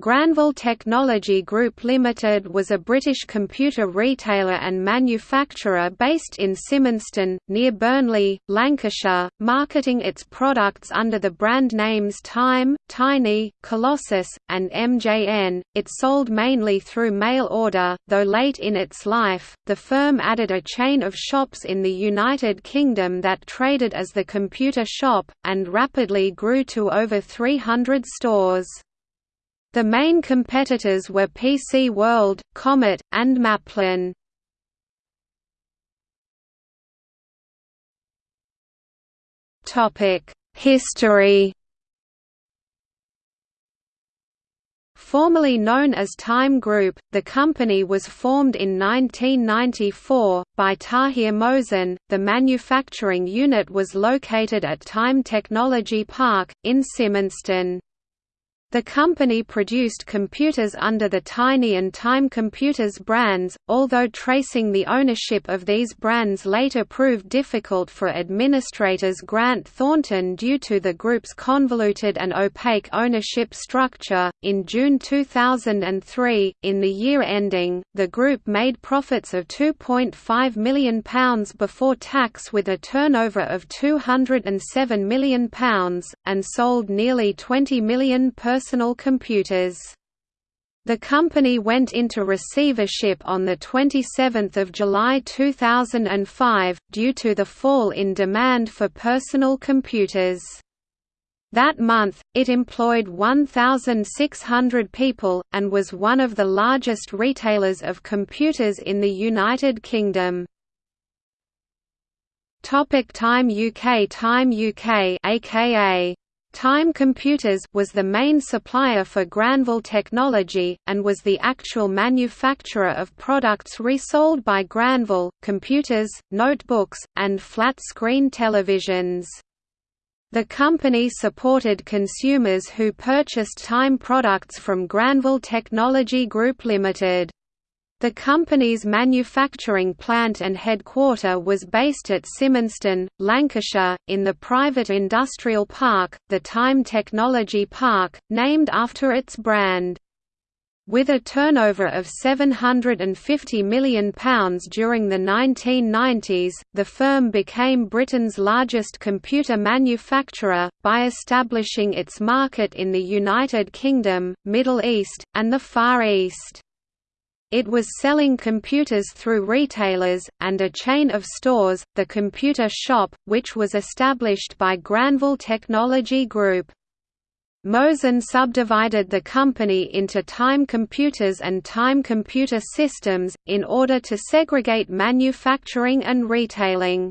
Granville Technology Group Limited was a British computer retailer and manufacturer based in Simonstone, near Burnley, Lancashire, marketing its products under the brand names Time, Tiny, Colossus, and MJN. It sold mainly through mail order, though late in its life, the firm added a chain of shops in the United Kingdom that traded as the Computer Shop, and rapidly grew to over 300 stores. The main competitors were PC World, Comet, and Maplin. History Formerly known as Time Group, the company was formed in 1994, by Tahir Mohsin. The manufacturing unit was located at Time Technology Park, in Simonstone. The company produced computers under the Tiny and Time Computers brands, although tracing the ownership of these brands later proved difficult for administrators Grant Thornton due to the group's convoluted and opaque ownership structure. In June 2003, in the year ending, the group made profits of £2.5 million before tax with a turnover of £207 million, and sold nearly 20 million per personal computers. The company went into receivership on 27 July 2005, due to the fall in demand for personal computers. That month, it employed 1,600 people, and was one of the largest retailers of computers in the United Kingdom. Topic Time UK Time UK aka Time Computers was the main supplier for Granville Technology, and was the actual manufacturer of products resold by Granville, computers, notebooks, and flat-screen televisions. The company supported consumers who purchased Time products from Granville Technology Group Limited. The company's manufacturing plant and headquarter was based at Simonstone, Lancashire, in the private industrial park, the Time Technology Park, named after its brand. With a turnover of £750 million during the 1990s, the firm became Britain's largest computer manufacturer, by establishing its market in the United Kingdom, Middle East, and the Far East. It was selling computers through retailers, and a chain of stores, the Computer Shop, which was established by Granville Technology Group. Mohsin subdivided the company into Time Computers and Time Computer Systems, in order to segregate manufacturing and retailing.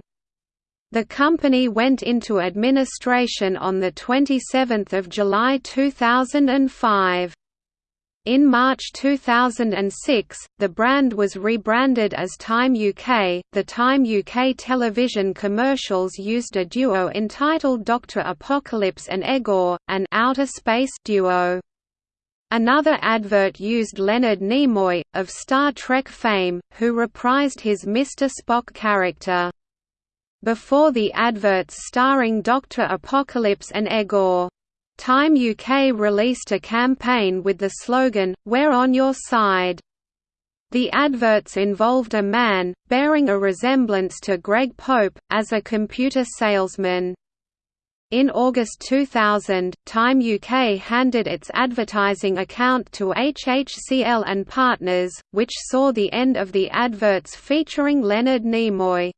The company went into administration on 27 July 2005. In March 2006, the brand was rebranded as Time UK. The Time UK television commercials used a duo entitled Dr. Apocalypse and Egor, an outer space duo. Another advert used Leonard Nimoy, of Star Trek fame, who reprised his Mr. Spock character. Before the adverts starring Dr. Apocalypse and Egor, Time UK released a campaign with the slogan, We're on your side. The adverts involved a man, bearing a resemblance to Greg Pope, as a computer salesman. In August 2000, Time UK handed its advertising account to HHCL and Partners, which saw the end of the adverts featuring Leonard Nimoy.